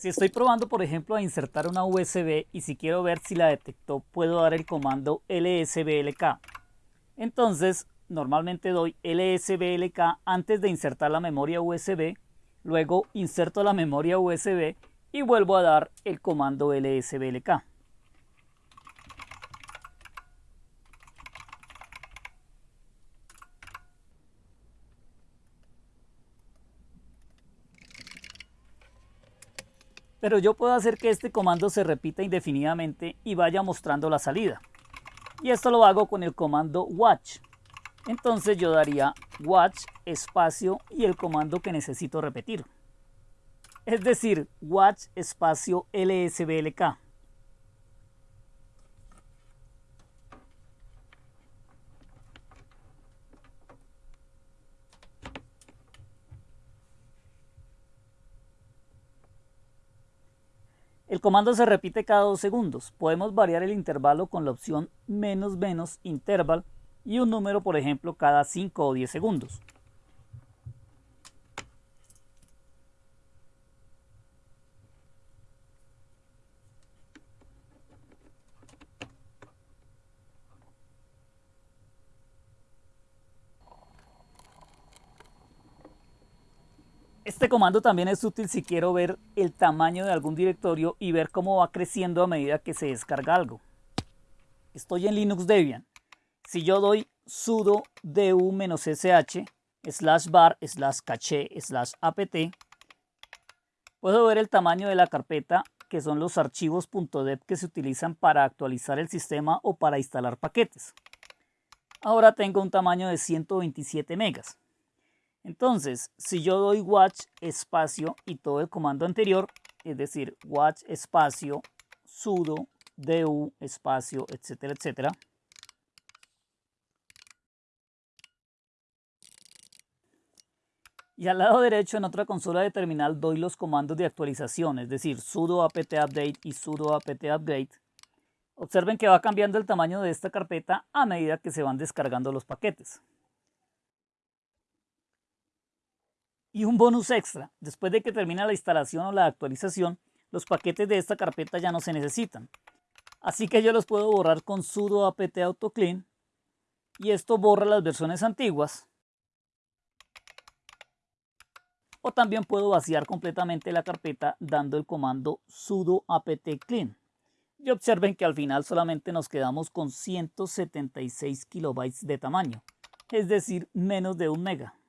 Si estoy probando, por ejemplo, a insertar una USB y si quiero ver si la detectó, puedo dar el comando lsblk. Entonces, normalmente doy lsblk antes de insertar la memoria USB, luego inserto la memoria USB y vuelvo a dar el comando lsblk. Pero yo puedo hacer que este comando se repita indefinidamente y vaya mostrando la salida. Y esto lo hago con el comando watch. Entonces yo daría watch espacio y el comando que necesito repetir. Es decir, watch espacio lsblk. El comando se repite cada dos segundos. Podemos variar el intervalo con la opción menos menos interval y un número, por ejemplo, cada 5 o 10 segundos. Este comando también es útil si quiero ver el tamaño de algún directorio y ver cómo va creciendo a medida que se descarga algo. Estoy en Linux Debian. Si yo doy sudo du-sh slash bar slash caché slash apt, puedo ver el tamaño de la carpeta que son los archivos .deb que se utilizan para actualizar el sistema o para instalar paquetes. Ahora tengo un tamaño de 127 megas. Entonces, si yo doy watch espacio y todo el comando anterior, es decir, watch espacio sudo du espacio, etcétera, etcétera, Y al lado derecho en otra consola de terminal doy los comandos de actualización, es decir, sudo apt update y sudo apt upgrade. Observen que va cambiando el tamaño de esta carpeta a medida que se van descargando los paquetes. Y un bonus extra, después de que termina la instalación o la actualización, los paquetes de esta carpeta ya no se necesitan. Así que yo los puedo borrar con sudo apt autoclean y esto borra las versiones antiguas. O también puedo vaciar completamente la carpeta dando el comando sudo apt clean. Y observen que al final solamente nos quedamos con 176 kilobytes de tamaño, es decir, menos de un mega.